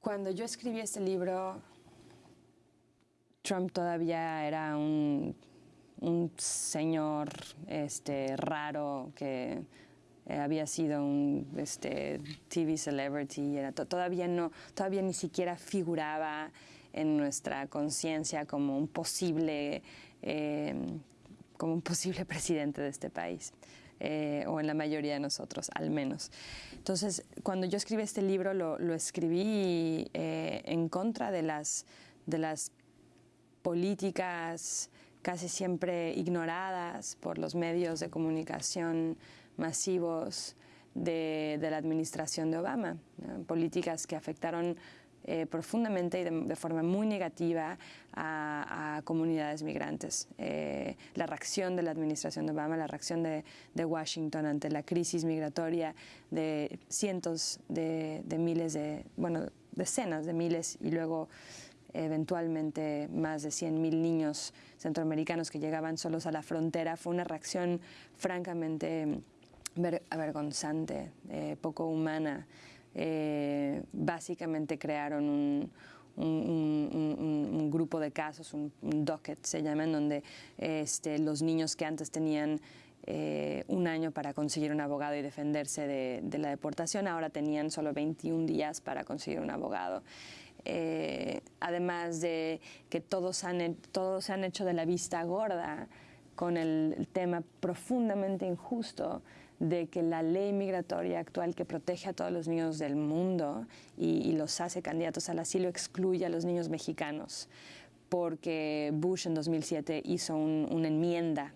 Cuando yo escribí este libro, Trump todavía era un, señor este, raro que eh, había sido un este, TV celebrity, era todavía, no, todavía ni siquiera figuraba en nuestra conciencia como un posible eh, como un posible presidente de este país. Eh, o en la mayoría de nosotros, al menos. Entonces, cuando yo escribí este libro, lo, escribí eh, en contra de las, de las políticas casi siempre ignoradas por los medios de comunicación masivos de, la administración de Obama, políticas que afectaron eh, profundamente y de, forma muy negativa a, comunidades migrantes. Eh, la reacción de la administración de Obama, la reacción de, Washington ante la crisis migratoria de cientos de, miles de, bueno, decenas de miles y luego eventualmente más de 100.000 niños centroamericanos que llegaban solos a la frontera, fue una reacción francamente avergonzante, eh, poco humana, eh, básicamente crearon un, grupo de casos, un, docket se llama, en donde este, los niños que antes tenían eh, un año para conseguir un abogado y defenderse de, la deportación, ahora tenían solo 21 días para conseguir un abogado. Eh, además de que todos, han, todos han hecho de la vista gorda con el tema profundamente injusto de que la ley migratoria actual que protege a todos los niños del mundo y, los hace candidatos al asilo excluye a los niños mexicanos porque Bush en 2007 hizo una enmienda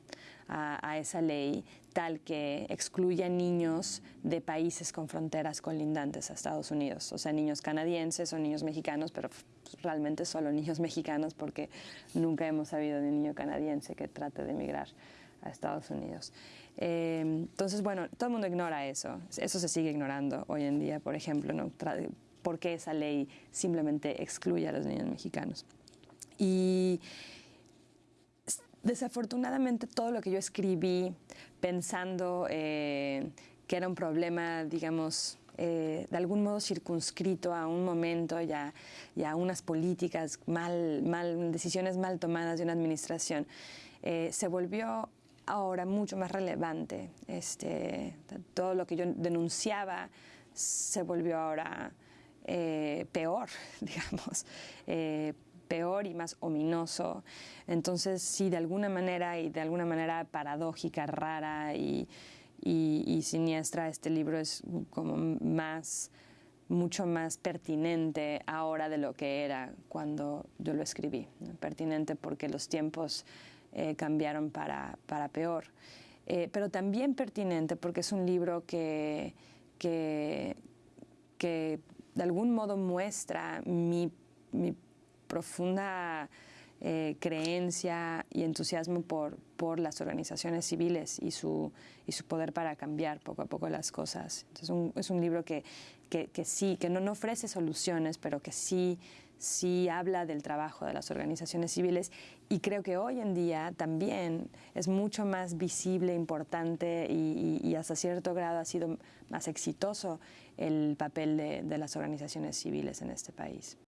a, esa ley tal que excluye a niños de países con fronteras colindantes a Estados Unidos, o sea, niños canadienses o niños mexicanos, pero realmente solo niños mexicanos porque nunca hemos sabido de un niño canadiense que trate de emigrar a Estados Unidos. Eh, entonces, bueno, todo el mundo ignora eso. Eso se sigue ignorando hoy en día, por ejemplo, ¿no? ¿por qué esa ley simplemente excluye a los niños mexicanos? Y desafortunadamente todo lo que yo escribí pensando eh, que era un problema, digamos, eh, de algún modo circunscrito a un momento y a, unas políticas mal, mal, decisiones mal tomadas de una administración, se volvió ahora mucho más relevante. Este, todo lo que yo denunciaba se volvió ahora eh, peor, digamos, eh, peor y más ominoso. Entonces, sí, de alguna manera y de alguna manera paradójica, rara y, siniestra, este libro es como más mucho más pertinente ahora de lo que era cuando yo lo escribí. Pertinente porque los tiempos eh, cambiaron para, para peor. Eh, pero también pertinente porque es un libro que, que, que de algún modo muestra mi, mi profunda eh, creencia y entusiasmo por, por las organizaciones civiles y su, y su poder para cambiar poco a poco las cosas. Entonces es un libro que, que, que sí, que no, no, ofrece soluciones, pero que sí, sí habla del trabajo de las organizaciones civiles y creo que hoy en día también es mucho más visible, importante y, y, hasta cierto grado ha sido más exitoso el papel de, de las organizaciones civiles en este país.